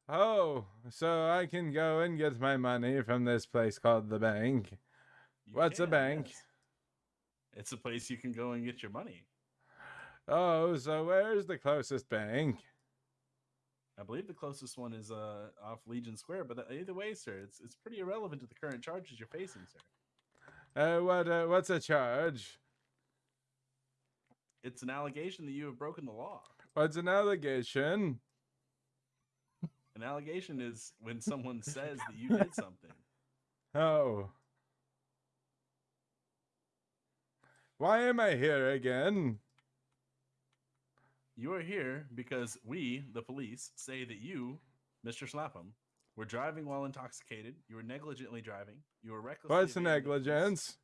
Oh, so I can go and get my money from this place called the bank. You What's a bank? yes. It's a place you can go and get your money. Oh, so where's the closest bank? I believe the closest one is uh off Legion Square, but uh, either way, sir, it's it's pretty irrelevant to the current charges you're facing, sir. Uh, what? Uh, what's a charge? It's an allegation that you have broken the law. What's an allegation? An allegation is when someone says that you did something. Oh. Why am I here again? You are here because we, the police, say that you, Mr. Slapham, were driving while intoxicated. You were negligently driving. You were reckless. What's the negligence?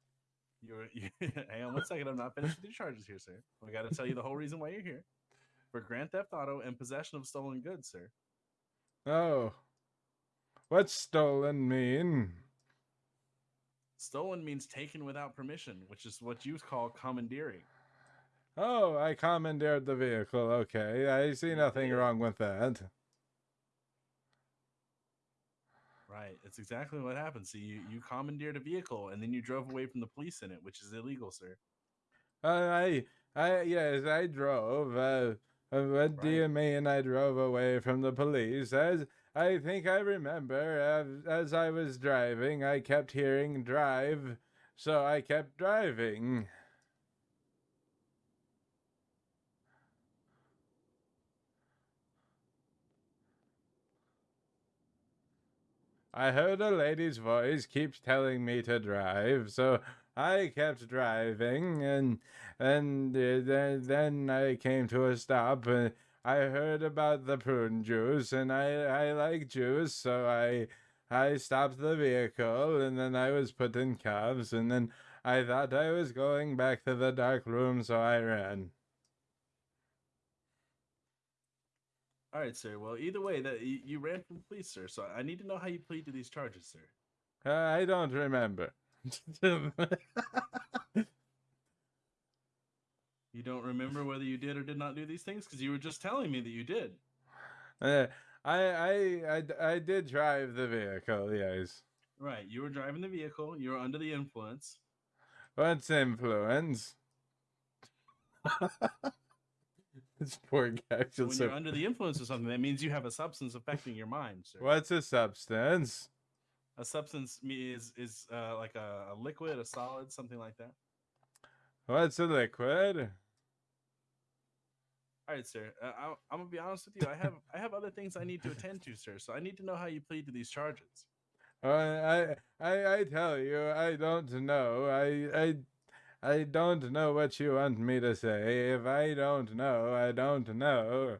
You were. You, hang on one second. I'm not finished with your charges here, sir. We got to tell you the whole reason why you're here. For grand theft auto and possession of stolen goods, sir. Oh. What's stolen mean? Stolen means taken without permission, which is what you call commandeering. Oh, I commandeered the vehicle. Okay, I see nothing wrong with that. Right. It's exactly what happened. See, you, you commandeered a vehicle and then you drove away from the police in it, which is illegal, sir. Uh, I, I, yes, I drove. Uh, what do you mean I drove away from the police? As I think I remember, as, as I was driving, I kept hearing drive, so I kept driving. I heard a lady's voice keeps telling me to drive, so I kept driving, and and uh, then then I came to a stop. And I heard about the prune juice, and I I like juice, so I I stopped the vehicle, and then I was put in cuffs, and then I thought I was going back to the dark room, so I ran. All right, sir. Well, either way, that you, you ran from police, sir. So I need to know how you plead to these charges, sir. Uh, I don't remember. You don't remember whether you did or did not do these things because you were just telling me that you did. Uh, I, I I I did drive the vehicle. Yes. Right. You were driving the vehicle. You were under the influence. What's influence? this poor guy So when so. you're under the influence of something, that means you have a substance affecting your mind, sir. What's a substance? A substance me- is is uh, like a, a liquid, a solid, something like that. What's a liquid? All right, sir. Uh, I, I'm gonna be honest with you. I have I have other things I need to attend to, sir. So I need to know how you plead to these charges. Uh, I I I tell you, I don't know. I I I don't know what you want me to say. If I don't know, I don't know.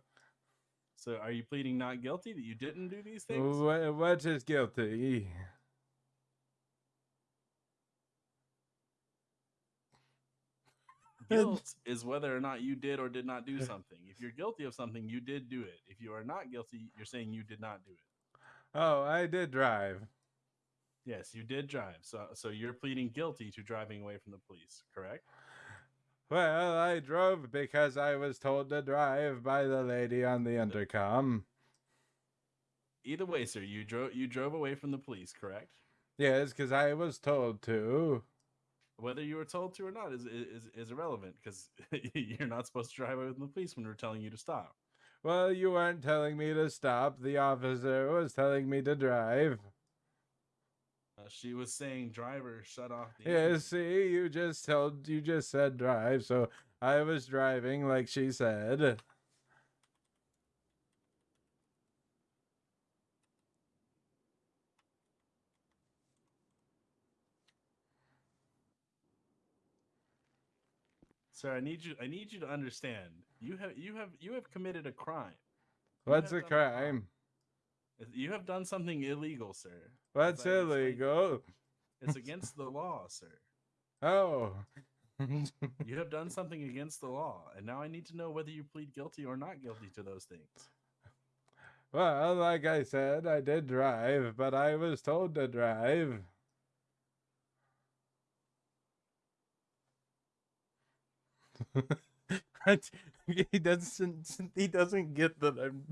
So are you pleading not guilty that you didn't do these things? What, what is guilty? Guilt is whether or not you did or did not do something. If you're guilty of something, you did do it. If you are not guilty, you're saying you did not do it. Oh, I did drive. Yes, you did drive. So so you're pleading guilty to driving away from the police, correct? Well, I drove because I was told to drive by the lady on the intercom. Either way, sir, you drove you drove away from the police, correct? Yes, because I was told to. Whether you were told to or not is is, is irrelevant because you're not supposed to drive away from the police when we're telling you to stop. Well, you weren't telling me to stop. The officer was telling me to drive. Uh, she was saying, "Driver, shut off the." Yeah, engine." see, you just told you just said drive, so I was driving like she said. Sir, I need you. I need you to understand. You have you have you have committed a crime. You What's have a crime? You have done something illegal, sir. What's As I explained- illegal? It's against the law, sir. Oh. You have done something against the law, and now I need to know whether you plead guilty or not guilty to those things. Well, like I said, I did drive, but I was told to drive. he doesn't. He doesn't get that I'm.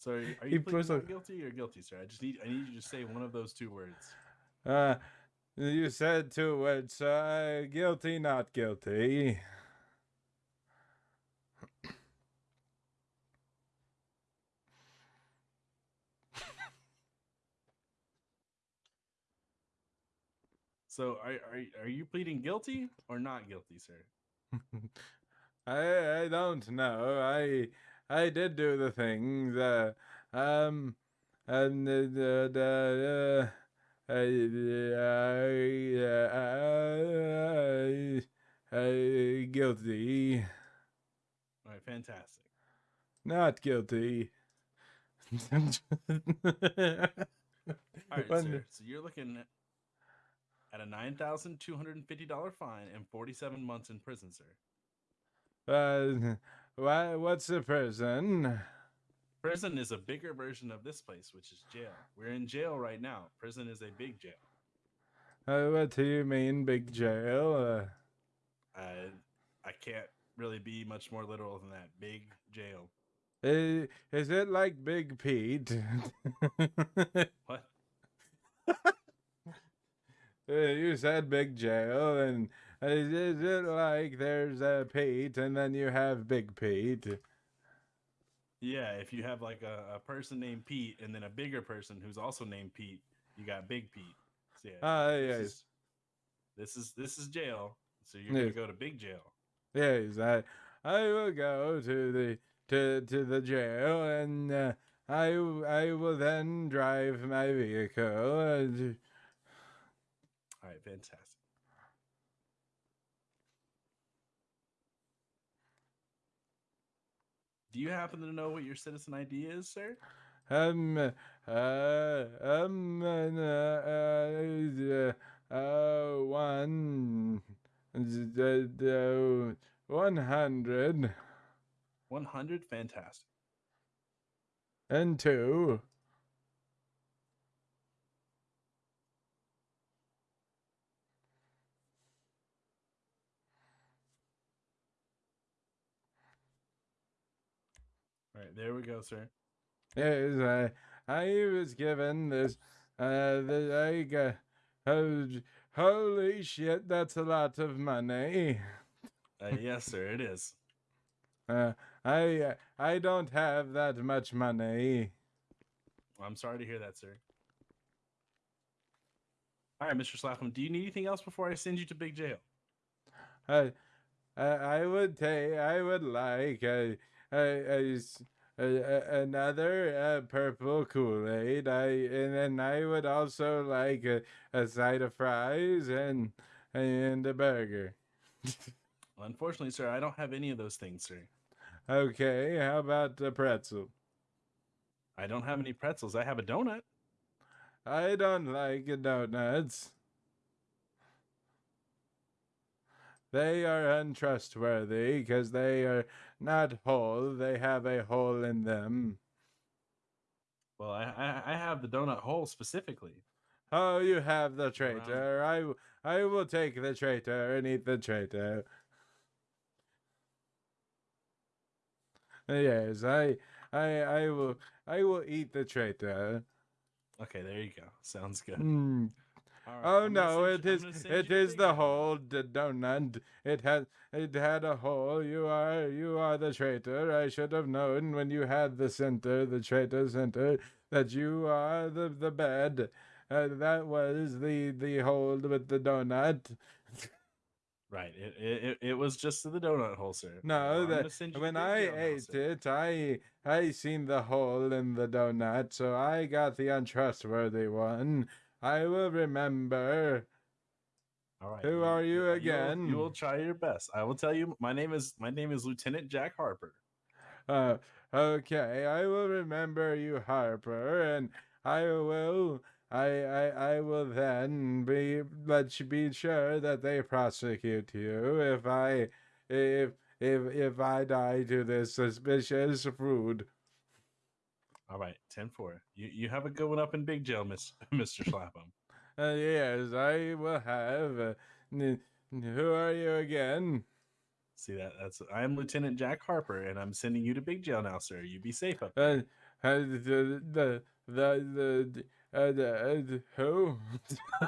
So, are you, are you pleading guilty or guilty, sir? I just need I need you to say one of those two words. Uh, you said two words. Uh, guilty, not guilty. So, are are are you pleading guilty or not guilty, sir? I I don't know. I I did do the things. Uh, um, and the the, the uh, I, I, I, guilty. All right, fantastic. Not guilty. All right, sir. So you're looking at a nine thousand two hundred and fifty dollar fine and forty seven months in prison, sir. Uh, why? What's a prison? Prison is a bigger version of this place, which is jail. We're in jail right now. Prison is a big jail. Uh, what do you mean, big jail? Uh, I I can't really be much more literal than that. Big jail. i- is it like Big Pete? What? Uh, you said big jail, and uh, is it like there's a Pete, and then you have Big Pete? Yeah, if you have like a, a person named Pete and then a bigger person who's also named Pete, you got Big Pete. So yeah, Ah, this yes. is- This is this is jail. So you're Yes. gonna go to big jail. Yes, I I will go to the to to the jail, and uh, I I will then drive my vehicle. And, All right, fantastic. Do you happen to know what your citizen ID is, sir? Um, uh, um, uh, uh, uh, one, the, the, one hundred One hundred, fantastic. and two. There we go, sir. Yes, I, I was given this, uh, the, I got, oh, holy shit, that's a lot of money. Uh, yes, sir, it is. Uh, I, uh, I don't have that much money. I'm sorry to hear that, sir. All right, Mr. Slapham, do you need anything else before I send you to big jail? I, I, I would take, I would like a, a, a s- a- another uh, purple Kool Aid. I and then I would also like a, a side of fries and and a burger. Well, unfortunately, sir, I don't have any of those things, sir. Okay, how about a pretzel? I don't have any pretzels. I have a donut. I don't like donuts. They are untrustworthy because they are not whole. They have a hole in them. Well, I I, I have the donut hole specifically. Oh, you have the traitor. I I will take the traitor and eat the traitor. Yes, I, I, I will, I will eat the traitor. Okay, there you go. Sounds good. Mm. Right, Oh I'm no, it is it is the hole the donut. It had it had a hole. You are you are the traitor. I should have known when you had the center, the traitor center, that you are the the bed. Uh, that was the the hole with the donut. Right. It, it it- was just the donut hole, sir. No, Well, that gonna send you to when I ate sir. it, I I seen the hole in the donut, so I got the untrustworthy one. I will remember. All right. Who are you will- again? You will try your best. I will tell you. My name is my name is Lieutenant Jack Harper. Uh, okay, I will remember you, Harper, and I will, I, I, I will then be let you be sure that they prosecute you if I, if, if, if I die to this suspicious food. All right, 10-4. You you have a good one up in big jail, Miss Mister Slapham. Uh, yes, I will have. Uh, n- who are you again? See that? That's I am Lieutenant Jack Harper, and I'm sending you to big jail now, sir. You be safe up there. Uh, uh, the, the, the, the, uh, the, uh, who?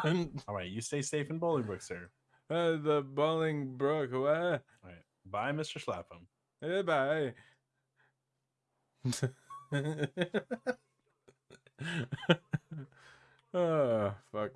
All right, you stay safe in Bolingbroke, sir. uh, the Bolingbroke, what? All right, bye, Mister Slapham. Goodbye. oh, fuck.